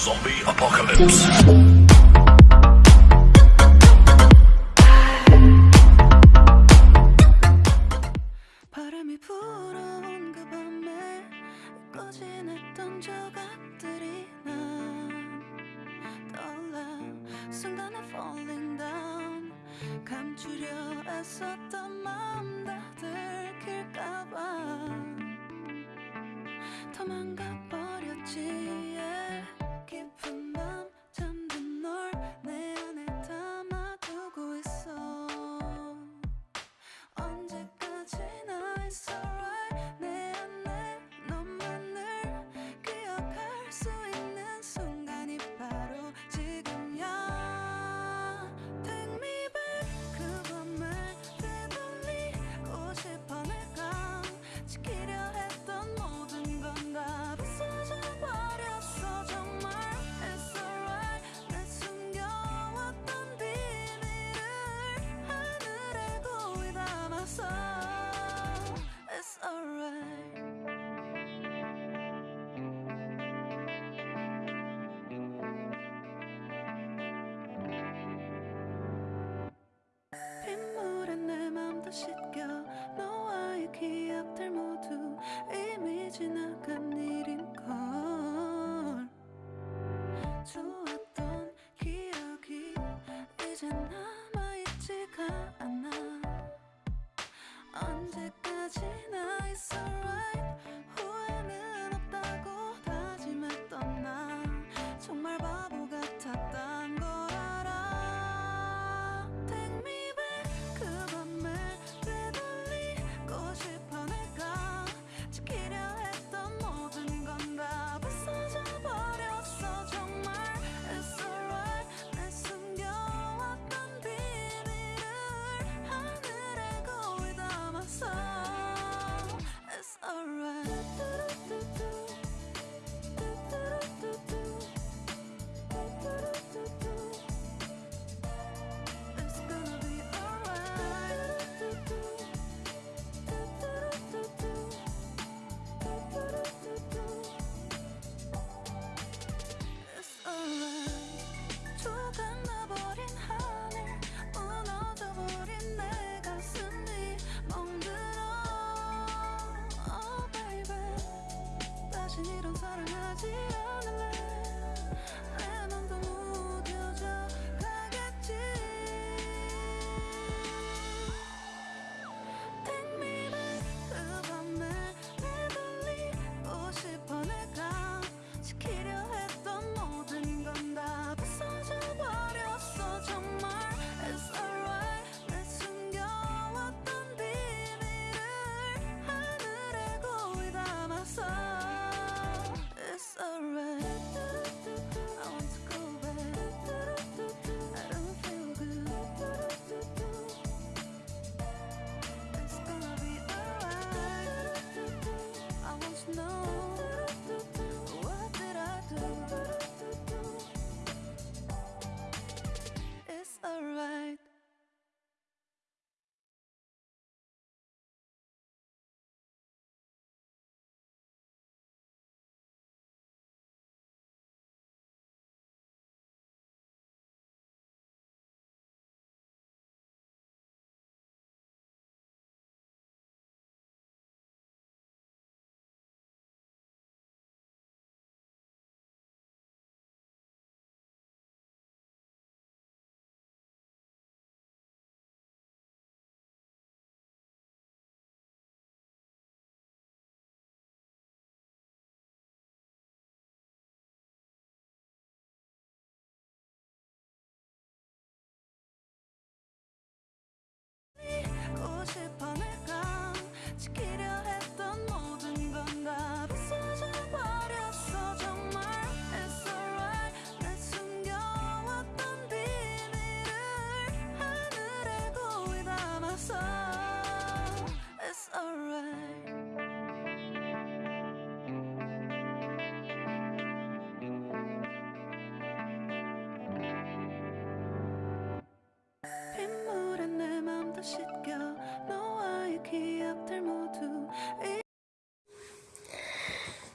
Zombie Apocalypse. 그 감추려 애썼던 마음 다 들킬까봐 도망가 버렸지.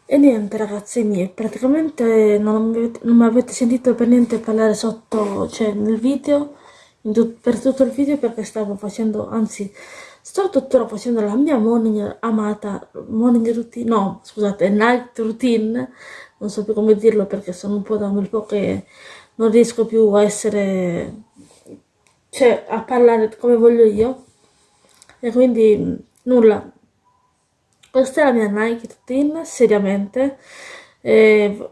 E niente ragazzi miei, praticamente non mi avete, non mi avete sentito per niente parlare sotto, cioè nel video, tut, per tutto il video perché stavo facendo, anzi sto tuttora facendo la mia morning amata, morning routine, no scusate, night routine, non so più come dirlo perché sono un po' da un po' che non riesco più a essere, cioè a parlare come voglio io. E quindi nulla questa è la mia Nike routine, seriamente.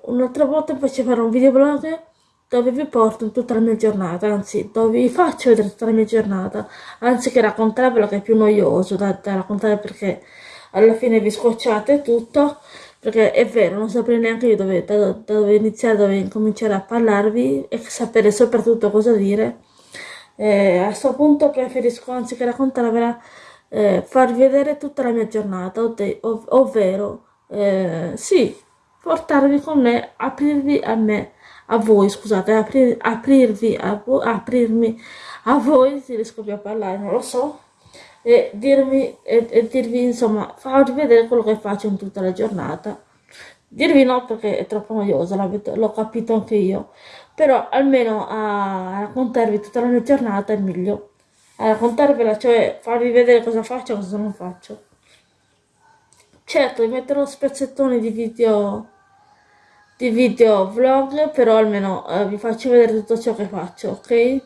un'altra volta invece farò un videoblog dove vi porto tutta la mia giornata, anzi dove vi faccio vedere tutta la mia giornata, anziché raccontarvelo che è più noioso da, da raccontare perché alla fine vi scocciate tutto, perché è vero, non saprei neanche io dove, da, da dove iniziare, dove cominciare a parlarvi e sapere soprattutto cosa dire. Eh, a questo punto preferisco anziché raccontarvela eh, farvi vedere tutta la mia giornata, ov ovvero, eh, sì, portarvi con me, aprirvi a me, a voi, scusate, aprir aprirvi a voi, aprirmi a voi, se riesco più a parlare, non lo so, e dirmi, e, e dirvi, insomma, farvi vedere quello che faccio in tutta la giornata. Dirvi no perché è troppo noioso, l'ho capito anche io, però almeno a raccontarvi tutta la mia giornata è meglio raccontarvela, cioè farvi vedere cosa faccio e cosa non faccio. Certo, vi metterò spezzettoni di video, di video vlog, però almeno eh, vi faccio vedere tutto ciò che faccio, ok?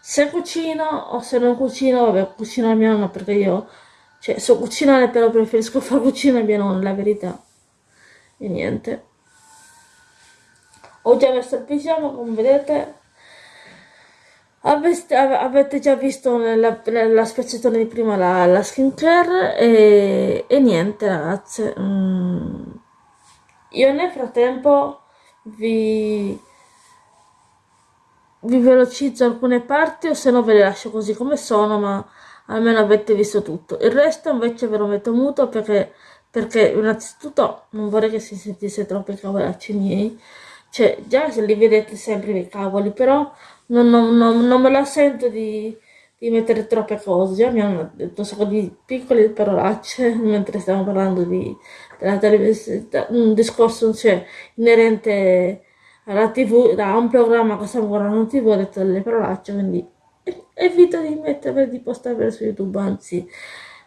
Se cucino o se non cucino, vabbè, cucino a mia nonna perché io, cioè, so cucinare, però preferisco far cucina a mia nonna, la verità. E niente. Ho già messo il pigiama, come vedete, avete già visto nella, nella spezzettone di prima la, la skincare? E, e niente ragazze mm. io nel frattempo vi, vi velocizzo alcune parti o se no ve le lascio così come sono ma almeno avete visto tutto. Il resto invece ve lo metto muto perché, perché innanzitutto non vorrei che si sentisse troppo i cavolacci miei cioè già se li vedete sempre i cavoli però non, non, non, non me la sento di, di, mettere troppe cose. Già mi hanno detto un sacco di piccole parolacce mentre stiamo parlando di, della televisione, un discorso cioè, inerente alla tv, da un programma che stiamo guardando tv, ho detto delle parolacce, quindi evito di metterle, di postarle su YouTube, anzi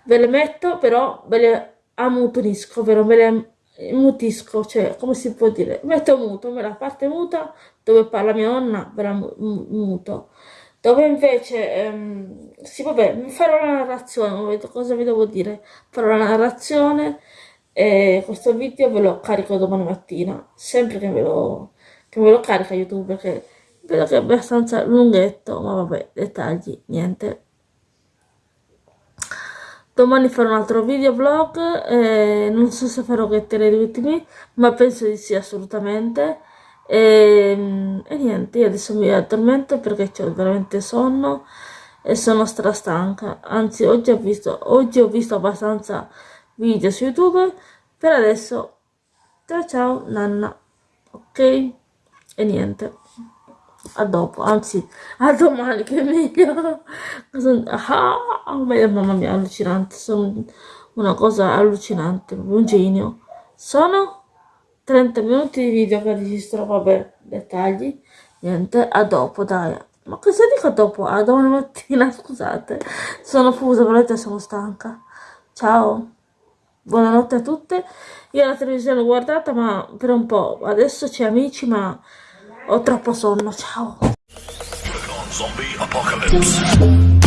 ve le metto, però ve le ammutonisco, ovvero ve le mutisco, cioè come si può dire, metto muto, la parte muta dove parla mia nonna ve muto, dove invece, ehm, sì vabbè, farò la narrazione, cosa vi devo dire, farò la narrazione e questo video ve lo carico domani mattina, sempre che ve lo, che ve lo carica YouTube perché vedo che è abbastanza lunghetto, ma vabbè, dettagli, niente domani farò un altro video vlog eh, non so se farò gettere gli ultimi ma penso di sì assolutamente. E, ehm, e niente io adesso mi addormento perché ho veramente sonno e sono strastanca. Anzi oggi ho visto oggi ho visto abbastanza video su youtube. Per adesso ciao ciao nanna ok? E niente a dopo, anzi a domani che è meglio. Ah, mamma mia, allucinante, sono una cosa allucinante, un genio. Sono 30 minuti di video che registro, vabbè, dettagli, niente, a dopo, dai. Ma cosa dico dopo? A domani mattina, scusate, sono fusa, veramente sono stanca. Ciao, buonanotte a tutte. Io la televisione l'ho guardata, ma per un po', adesso c'è amici, ma ho troppo sonno, ciao. Zombie apocalypse.